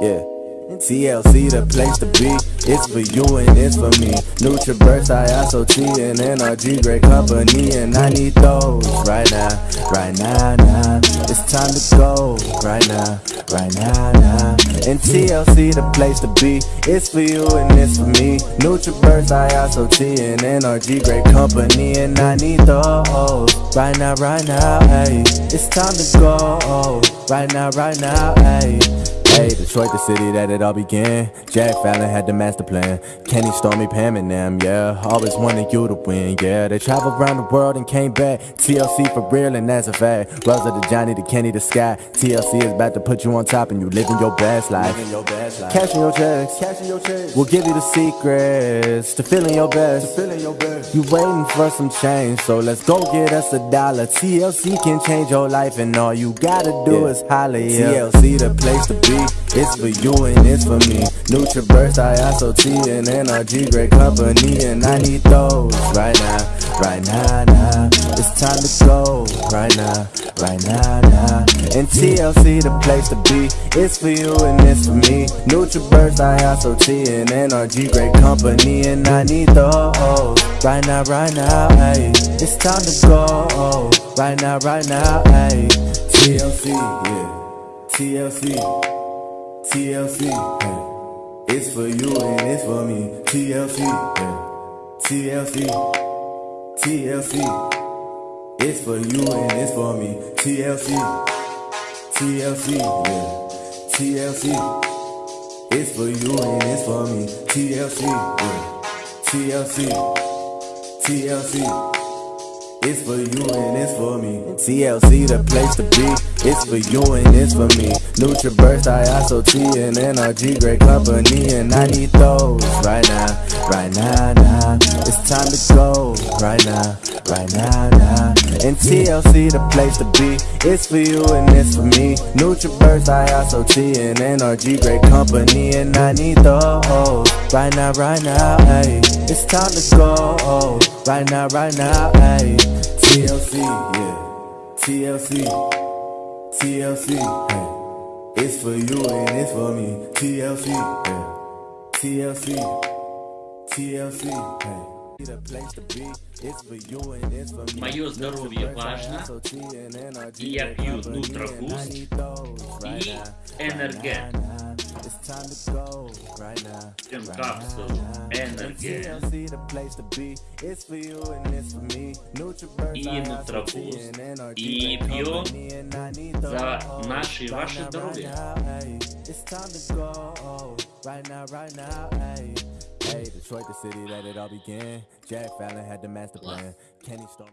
Yeah. TLC, the place to be. It's for you and it's for me. NutriBurst, Iaso Tea, and NRG, great company. And I need those right now, right now, now. It's time to go right now, right now, now. And TLC, the place to be. It's for you and it's for me. NutriBurst, Iaso Tea, and NRG, great company. And I need those right now, right now, hey. It's time to go right now, right now, hey. Hey, Detroit, the city that it all began. Jack Fallon had the master plan. Kenny, Stormy, Pam, and them, yeah. Always wanted you to win, yeah. They traveled around the world and came back. TLC for real, and that's a fact. Rosa to Johnny, to Kenny, the sky. TLC is about to put you on top, and you living your best life. Your best life. Cashing your checks, cashing your checks. We'll give you the secrets to feeling your best. To feeling your best. You waiting for some change, so let's go get us a dollar. TLC can change your life, and all you gotta do yeah. is holler. Yeah. TLC, the place to be. It's for you and it's for me. NutriBurst, Iaso Tea, and NRG, great company, and I need those right now, right now, now. It's time to go right now, right now, now. And TLC, the place to be. It's for you and it's for me. NutriBurst, Iaso Tea, and NRG, great company, and I need those right now, right now, hey. It's time to go right now, right now, hey. TLC, yeah. TLC. TLC, hey. It's for you and it's for me. TLC, hey. TLC, TLC. It's for you and it's for me. TLC, TLC, yeah. TLC. It's for you and it's for me. TLC, yeah. TLC, TLC. It's for you and it's for me. TLC, the place to be. It's for you and it's for me. NutriBurst, Iaso Tea, and NRG, great company. And I need those right now, right now, now. It's time to go right now, right now, now. And TLC, the place to be. It's for you and it's for me. NutriBurst, Iaso Tea, and NRG, great company. And I need those right now, right now, hey. It's time to go right now, right now, hey. TLC, yeah. TLC, TLC, hey. It's for you and it's for me. TLC, yeah. TLC, TLC, hey. Мое здоровье важно, и я пью Нутрабуст и Энерген. Jim Capsule Energy и Нутробуст и пьем за наши и ваше здоровье. Hey, Detroit, the city that it all began. Jack Fallon had the master plan. Kenny Storm.